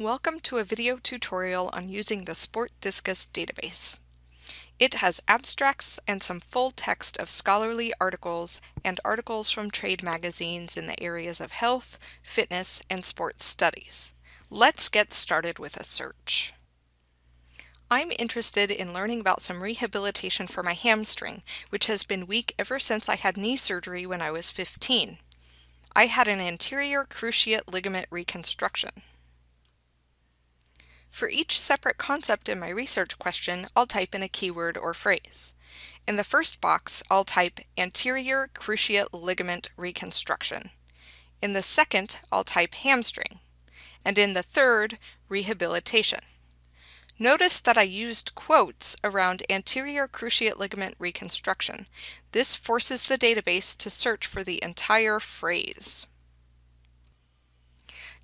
Welcome to a video tutorial on using the SPORTDiscus database. It has abstracts and some full text of scholarly articles and articles from trade magazines in the areas of health, fitness, and sports studies. Let's get started with a search. I'm interested in learning about some rehabilitation for my hamstring, which has been weak ever since I had knee surgery when I was 15. I had an anterior cruciate ligament reconstruction. For each separate concept in my research question, I'll type in a keyword or phrase. In the first box, I'll type anterior cruciate ligament reconstruction. In the second, I'll type hamstring. And in the third, rehabilitation. Notice that I used quotes around anterior cruciate ligament reconstruction. This forces the database to search for the entire phrase.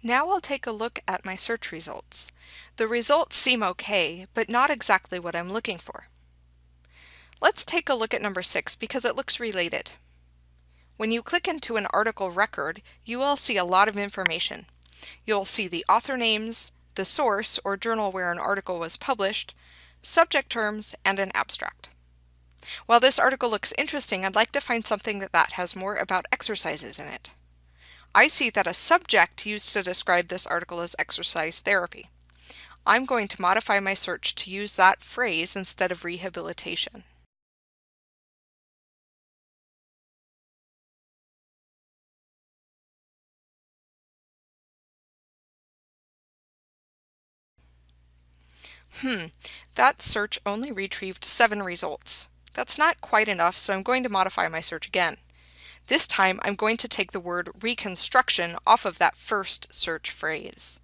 Now I'll take a look at my search results. The results seem okay, but not exactly what I'm looking for. Let's take a look at number 6 because it looks related. When you click into an article record, you will see a lot of information. You'll see the author names, the source or journal where an article was published, subject terms, and an abstract. While this article looks interesting, I'd like to find something that has more about exercises in it. I see that a subject used to describe this article is exercise therapy. I'm going to modify my search to use that phrase instead of rehabilitation. Hmm, that search only retrieved seven results. That's not quite enough, so I'm going to modify my search again. This time I'm going to take the word reconstruction off of that first search phrase.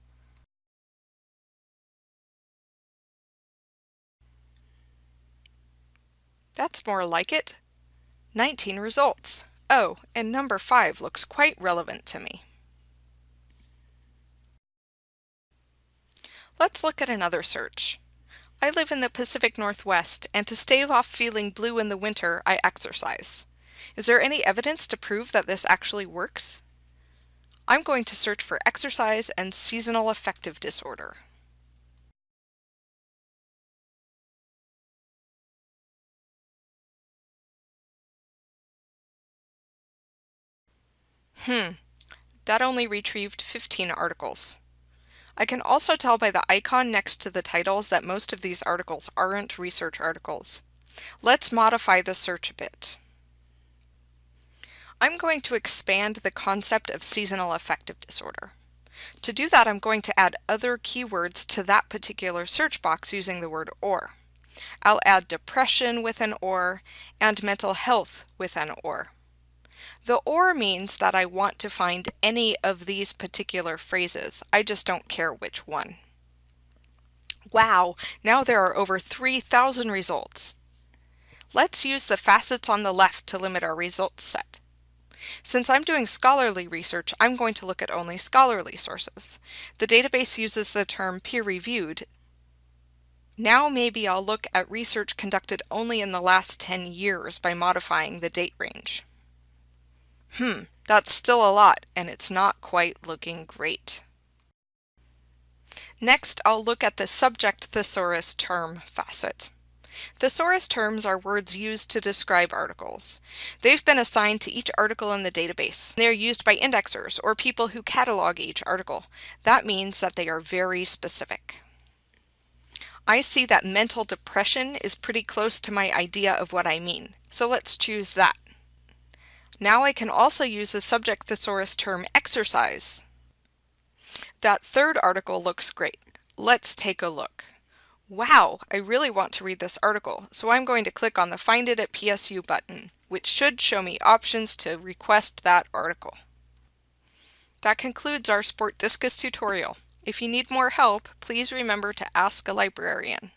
That's more like it. 19 results. Oh, and number 5 looks quite relevant to me. Let's look at another search. I live in the Pacific Northwest, and to stave off feeling blue in the winter, I exercise. Is there any evidence to prove that this actually works? I'm going to search for exercise and seasonal affective disorder. Hmm, that only retrieved 15 articles. I can also tell by the icon next to the titles that most of these articles aren't research articles. Let's modify the search a bit. I'm going to expand the concept of seasonal affective disorder. To do that, I'm going to add other keywords to that particular search box using the word or. I'll add depression with an or and mental health with an or. The or means that I want to find any of these particular phrases. I just don't care which one. Wow, now there are over 3,000 results. Let's use the facets on the left to limit our results set. Since I'm doing scholarly research, I'm going to look at only scholarly sources. The database uses the term peer-reviewed. Now maybe I'll look at research conducted only in the last 10 years by modifying the date range. Hmm, that's still a lot, and it's not quite looking great. Next, I'll look at the subject thesaurus term facet. Thesaurus terms are words used to describe articles. They've been assigned to each article in the database. They are used by indexers or people who catalog each article. That means that they are very specific. I see that mental depression is pretty close to my idea of what I mean, so let's choose that. Now I can also use the subject thesaurus term exercise. That third article looks great. Let's take a look. Wow, I really want to read this article, so I'm going to click on the Find It at PSU button, which should show me options to request that article. That concludes our SPORTDiscus tutorial. If you need more help, please remember to ask a librarian.